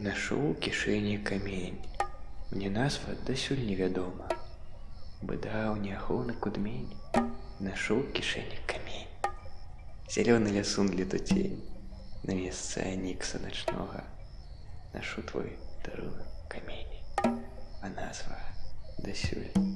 Нашу у кішэні камень. Мне назва дасюль невядома. у няхоўны кудмень. Нашу у кішэні камень. лесун лясун летуцень. На месцы Никса ночного, Нашу твой дарунак камень. А назва досюль.